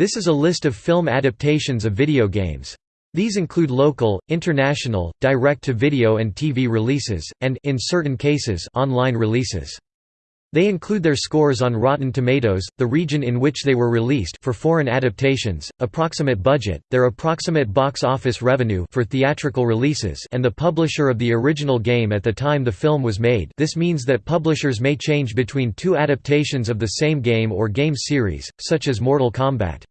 This is a list of film adaptations of video games. These include local, international, direct-to-video and TV releases, and in certain cases, online releases. They include their scores on Rotten Tomatoes, the region in which they were released for foreign adaptations, approximate budget, their approximate box office revenue for theatrical releases and the publisher of the original game at the time the film was made this means that publishers may change between two adaptations of the same game or game series, such as Mortal Kombat.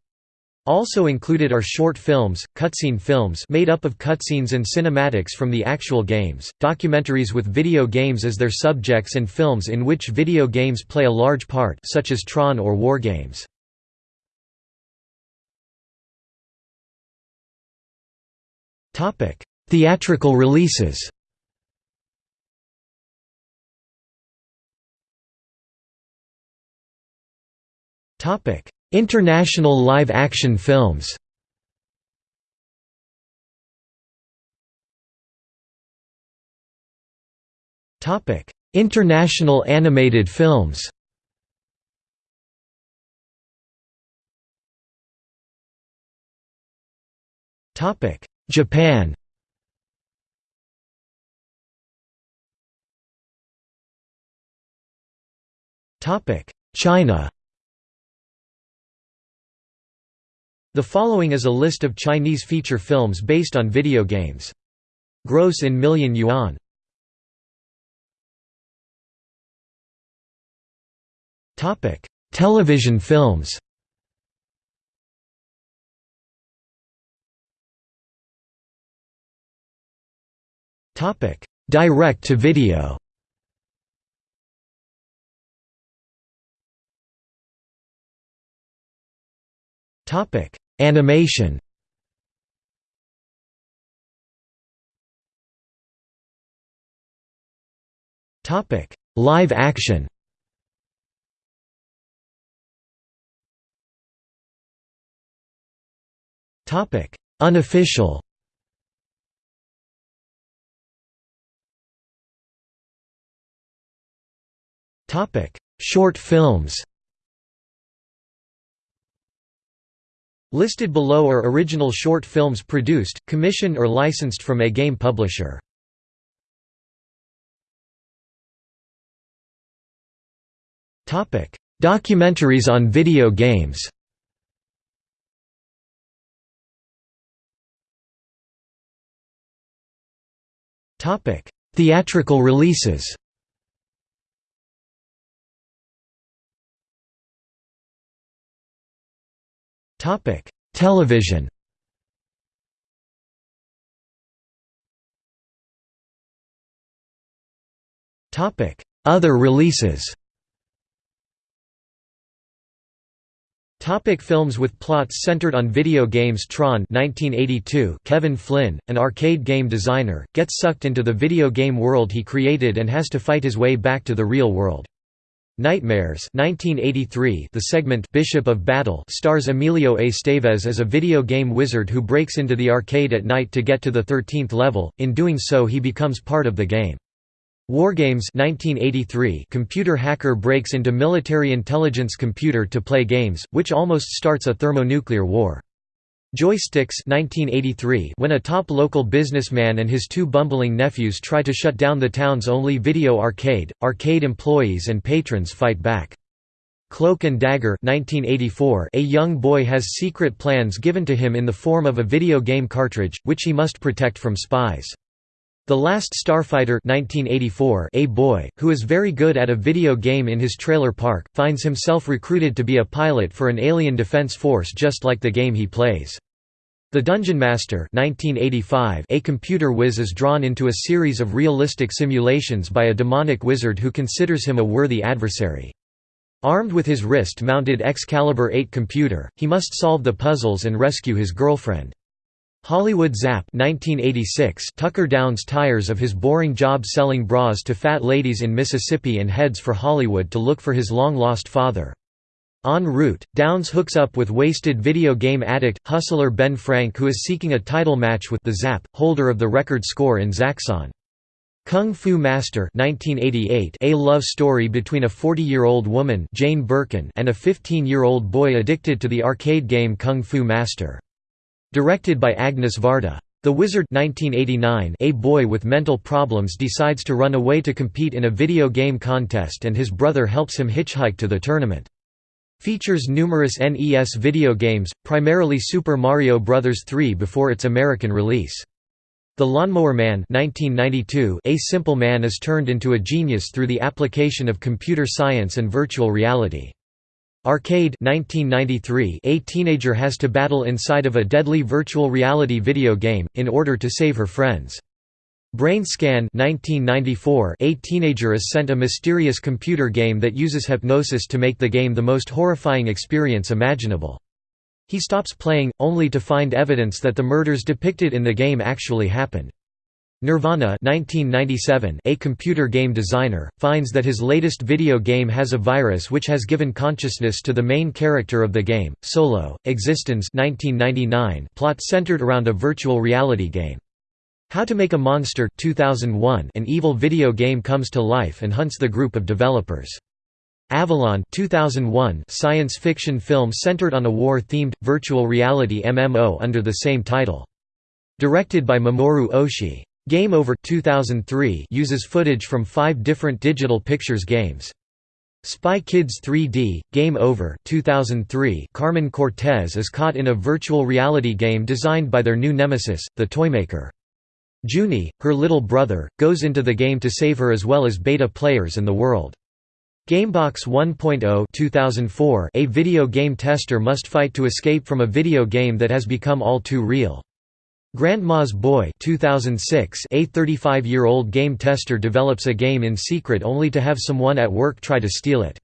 Also included are short films, cutscene films made up of cutscenes and cinematics from the actual games, documentaries with video games as their subjects and films in which video games play a large part such as Tron or War Games. Theatrical releases Topic International live-action films. International animated films. Japan. China The following is a list of Chinese feature films based on video games. Gross in million yuan. Topic: Television films. Topic: Direct to video. Topic: Animation. Topic: Live action. Topic: Unofficial. Topic: Short films. Listed below are original short films produced, commissioned or licensed from a game publisher. Documentaries on video games Theatrical releases Topic: Television. Topic: Other releases. Topic films with plots centered on video games Tron 1982 Kevin Flynn, an arcade game designer, gets sucked into the video game world he created and has to fight his way back to the real world. Nightmares 1983 The segment Bishop of Battle stars Emilio Estevez as a video game wizard who breaks into the arcade at night to get to the 13th level, in doing so he becomes part of the game. Wargames 1983 computer hacker breaks into military intelligence computer to play games, which almost starts a thermonuclear war. Joysticks 1983 when a top local businessman and his two bumbling nephews try to shut down the town's only video arcade, arcade employees and patrons fight back. Cloak and Dagger 1984 a young boy has secret plans given to him in the form of a video game cartridge, which he must protect from spies. The Last Starfighter 1984 a boy, who is very good at a video game in his trailer park, finds himself recruited to be a pilot for an alien defense force just like the game he plays. The Dungeon Master 1985 a computer whiz is drawn into a series of realistic simulations by a demonic wizard who considers him a worthy adversary. Armed with his wrist-mounted Excalibur 8 computer, he must solve the puzzles and rescue his girlfriend. Hollywood Zap 1986 Tucker downs tires of his boring job selling bras to fat ladies in Mississippi and heads for Hollywood to look for his long-lost father. En route, Downs hooks up with wasted video game addict, hustler Ben Frank who is seeking a title match with the Zap, holder of the record score in Zaxxon. Kung Fu Master 1988, a love story between a 40-year-old woman Jane Birkin and a 15-year-old boy addicted to the arcade game Kung Fu Master. Directed by Agnes Varda. The Wizard 1989, a boy with mental problems decides to run away to compete in a video game contest and his brother helps him hitchhike to the tournament. Features numerous NES video games, primarily Super Mario Bros. 3 before its American release. The Lawnmower Man 1992, A simple man is turned into a genius through the application of computer science and virtual reality. Arcade 1993, A teenager has to battle inside of a deadly virtual reality video game, in order to save her friends. Brain Scan 1994, A teenager is sent a mysterious computer game that uses hypnosis to make the game the most horrifying experience imaginable. He stops playing, only to find evidence that the murders depicted in the game actually happened. Nirvana 1997, a computer game designer, finds that his latest video game has a virus which has given consciousness to the main character of the game. Solo, eXistenZ 1999, plot centered around a virtual reality game. How to Make a Monster 2001, an evil video game comes to life and hunts the group of developers. Avalon 2001 science fiction film centered on a war-themed, virtual reality MMO under the same title. Directed by Mamoru Oshii. Game Over 2003 uses footage from five different digital pictures games. Spy Kids 3D, Game Over 2003 Carmen Cortez is caught in a virtual reality game designed by their new nemesis, the Toymaker. Juni, her little brother, goes into the game to save her as well as beta players and the world. Gamebox 1.0 2004 A video game tester must fight to escape from a video game that has become all too real. Grandma's Boy 2006 A 35-year-old game tester develops a game in secret only to have someone at work try to steal it.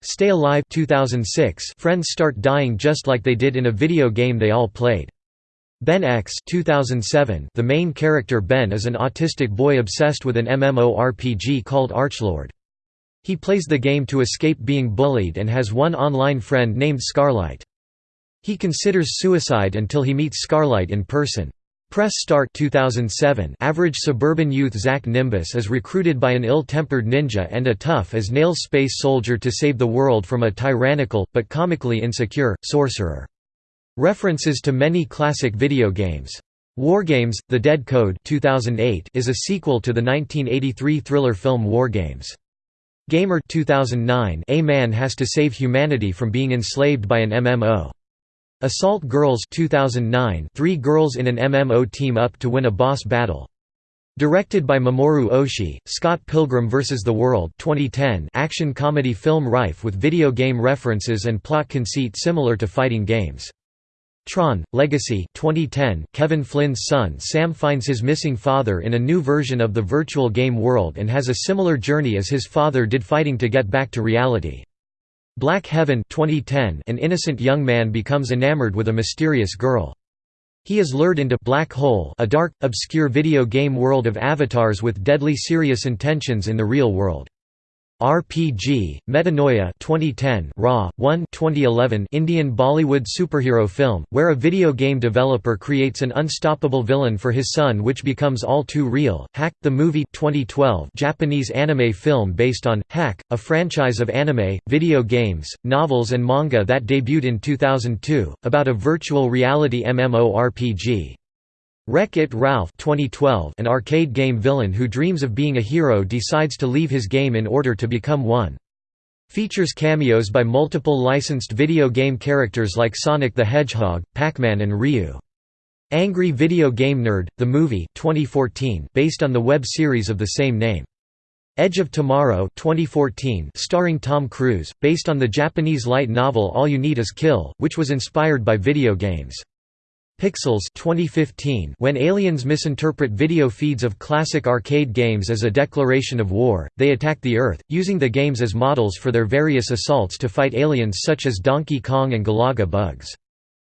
Stay Alive 2006 Friends start dying just like they did in a video game they all played. Ben X 2007 The main character Ben is an autistic boy obsessed with an MMORPG called Archlord. He plays the game to escape being bullied and has one online friend named Scarlite. He considers suicide until he meets Scarlite in person. Press Start 2007 Average suburban youth Zach Nimbus is recruited by an ill-tempered ninja and a tough-as-nails space soldier to save the world from a tyrannical, but comically insecure, sorcerer. References to many classic video games. Wargames: The Dead Code 2008 is a sequel to the 1983 thriller film Wargames. Gamer 2009 A man has to save humanity from being enslaved by an MMO. Assault Girls 2009 Three girls in an MMO team up to win a boss battle. Directed by Mamoru Oshii, Scott Pilgrim vs. the World 2010 action comedy film rife with video game references and plot conceit similar to fighting games. Tron: Legacy 2010 Kevin Flynn's son Sam finds his missing father in a new version of the virtual game world and has a similar journey as his father did fighting to get back to reality. Black Heaven 2010 An innocent young man becomes enamored with a mysterious girl. He is lured into Black Hole a dark, obscure video game world of avatars with deadly serious intentions in the real world. RPG, Metanoia 2010 Ra.One 2011 Indian Bollywood superhero film, where a video game developer creates an unstoppable villain for his son which becomes all too real. Hack, the movie 2012 Japanese anime film based on, Hack, a franchise of anime, video games, novels and manga that debuted in 2002, about a virtual reality MMORPG. Wreck-It Ralph 2012 An arcade game villain who dreams of being a hero decides to leave his game in order to become one. Features cameos by multiple licensed video game characters like Sonic the Hedgehog, Pac-Man and Ryu. Angry Video Game Nerd, the movie 2014 based on the web series of the same name. Edge of Tomorrow 2014 starring Tom Cruise, based on the Japanese light novel All You Need Is Kill, which was inspired by video games. Pixels 2015 When aliens misinterpret video feeds of classic arcade games as a declaration of war, they attack the Earth, using the games as models for their various assaults to fight aliens such as Donkey Kong and Galaga bugs.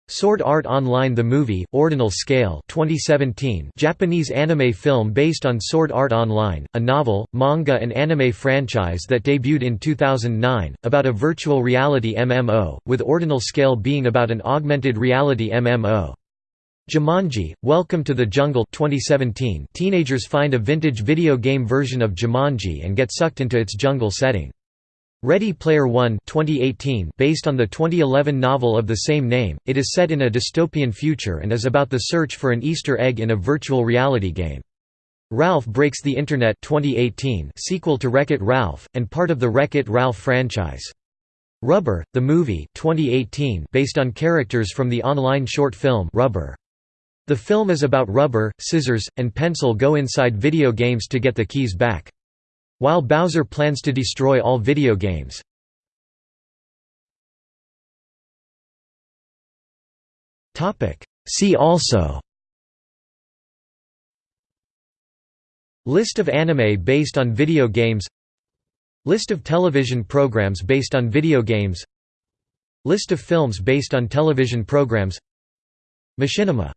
Sword Art Online The Movie, Ordinal Scale 2017 Japanese anime film based on Sword Art Online, a novel, manga and anime franchise that debuted in 2009, about a virtual reality MMO, with Ordinal Scale being about an augmented reality MMO. Jumanji: Welcome to the Jungle 2017 Teenagers find a vintage video game version of Jumanji and get sucked into its jungle setting. Ready Player One 2018 based on the 2011 novel of the same name, it is set in a dystopian future and is about the search for an Easter egg in a virtual reality game. Ralph Breaks the Internet 2018 sequel to Wreck-It Ralph, and part of the Wreck-It Ralph franchise. Rubber, the movie 2018 based on characters from the online short film Rubber. The film is about rubber, scissors, and pencil go inside video games to get the keys back. While Bowser plans to destroy all video games. See also. List of anime based on video games. List of television programs based on video games. List of films based on television programs. Machinima